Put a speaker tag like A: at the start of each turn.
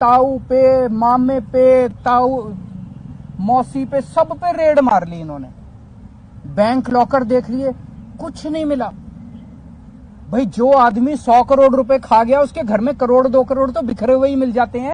A: ताऊ पे, मामे पे, ताऊ, मौसी पे, सब पे रेड मार ली इन्होंने। बैंक लॉकर देख लिए, कुछ नहीं मिला। भाई, जो आदमी सौ करोड़ रुपए खा गया, उसके घर में करोड़, दो करोड़ तो बिखरे हुए ही मिल जाते हैं।